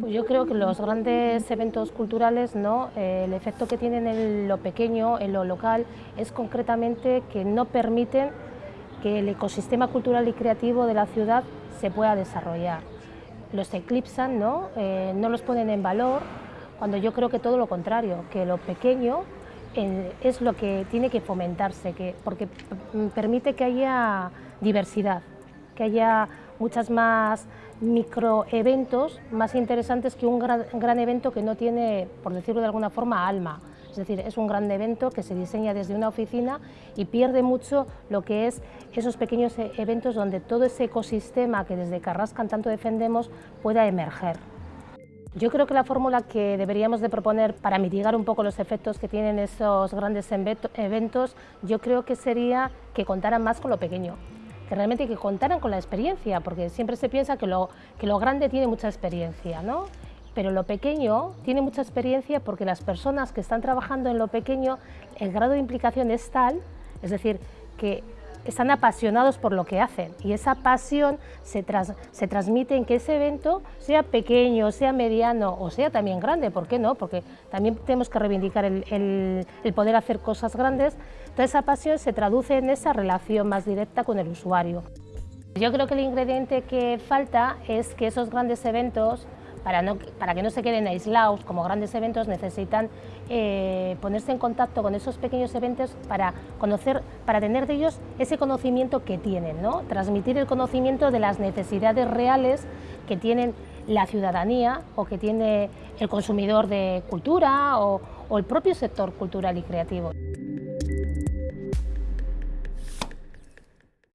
Pues yo creo que los grandes eventos culturales, ¿no? Eh, el efecto que tienen en lo pequeño, en lo local, es concretamente que no permiten que el ecosistema cultural y creativo de la ciudad se pueda desarrollar. Los eclipsan, ¿no? Eh, no los ponen en valor, cuando yo creo que todo lo contrario, que lo pequeño es lo que tiene que fomentarse, que, porque permite que haya diversidad, que haya muchas más microeventos más interesantes que un gran, evento que no tiene, por decirlo de alguna forma, alma. Es decir, es un gran evento que se diseña desde una oficina y pierde mucho lo que es esos pequeños e-, eventos donde todo ese ecosistema que desde Carrascan tanto defendemos pueda emerger. Yo creo que la fórmula que deberíamos de proponer para mitigar un poco los efectos que tienen esos grandes eventos, yo creo que sería que contaran más con lo pequeño que realmente que contaran con la experiencia, porque siempre se piensa que lo, que lo grande tiene mucha experiencia, ¿no? pero lo pequeño tiene mucha experiencia porque las personas que están trabajando en lo pequeño, el grado de implicación es tal, es decir, que están apasionados por lo que hacen y esa pasión se, se, transmite en que ese evento sea pequeño, sea mediano o sea también grande, ¿por qué no? Porque también tenemos que reivindicar el, el poder hacer cosas grandes, toda esa pasión se traduce en esa relación más directa con el usuario. Yo creo que el ingrediente que falta es que esos grandes eventos para, que no se queden aislados como grandes eventos, necesitan eh, ponerse en contacto con esos pequeños eventos para conocer, para tener de ellos ese conocimiento que tienen, ¿no? transmitir el conocimiento de las necesidades reales que tienen la ciudadanía o que tiene el consumidor de cultura o el propio sector cultural y creativo.